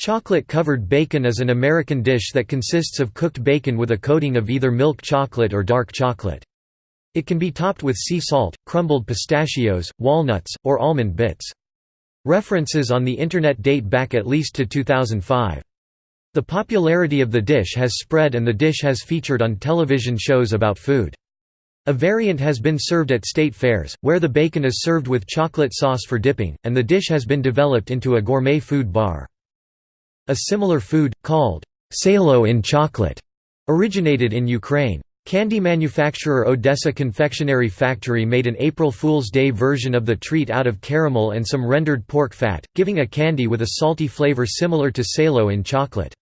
Chocolate-covered bacon is an American dish that consists of cooked bacon with a coating of either milk chocolate or dark chocolate. It can be topped with sea salt, crumbled pistachios, walnuts, or almond bits. References on the Internet date back at least to 2005. The popularity of the dish has spread and the dish has featured on television shows about food. A variant has been served at state fairs, where the bacon is served with chocolate sauce for dipping, and the dish has been developed into a gourmet food bar. A similar food, called salo in chocolate, originated in Ukraine. Candy manufacturer Odessa Confectionery Factory made an April Fool's Day version of the treat out of caramel and some rendered pork fat, giving a candy with a salty flavor similar to salo in chocolate.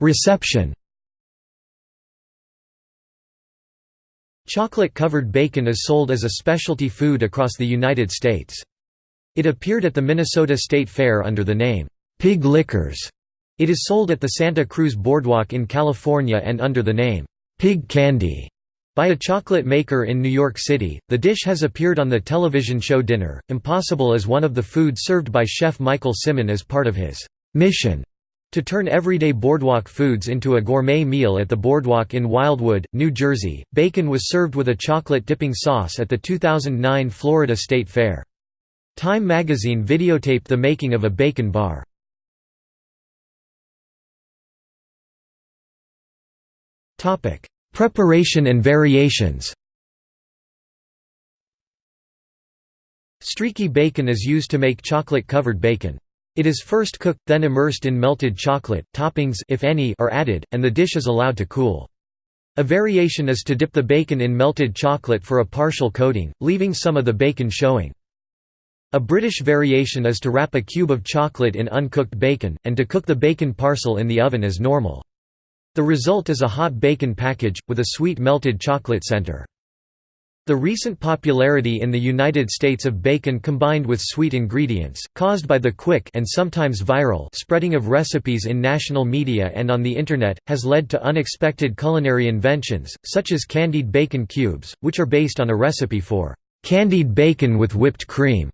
Reception Chocolate-covered bacon is sold as a specialty food across the United States. It appeared at the Minnesota State Fair under the name, Pig Lickers. It is sold at the Santa Cruz Boardwalk in California and under the name, Pig Candy. By a chocolate maker in New York City, the dish has appeared on the television show Dinner, Impossible as one of the food served by chef Michael Symon as part of his mission to turn everyday boardwalk foods into a gourmet meal at the Boardwalk in Wildwood, New Jersey, bacon was served with a chocolate dipping sauce at the 2009 Florida State Fair. Time magazine videotaped the making of a bacon bar. Preparation and variations Streaky bacon is used to make chocolate-covered bacon. It is first cooked, then immersed in melted chocolate, toppings if any are added, and the dish is allowed to cool. A variation is to dip the bacon in melted chocolate for a partial coating, leaving some of the bacon showing. A British variation is to wrap a cube of chocolate in uncooked bacon, and to cook the bacon parcel in the oven as normal. The result is a hot bacon package, with a sweet melted chocolate center. The recent popularity in the United States of bacon combined with sweet ingredients, caused by the quick and sometimes viral spreading of recipes in national media and on the Internet, has led to unexpected culinary inventions, such as candied bacon cubes, which are based on a recipe for "...candied bacon with whipped cream",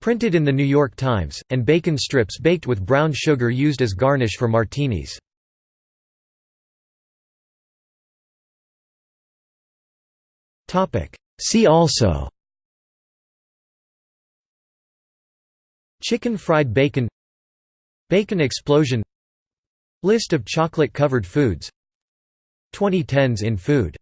printed in the New York Times, and bacon strips baked with brown sugar used as garnish for martinis. See also. Chicken fried bacon. Bacon explosion. List of chocolate-covered foods. 2010s in food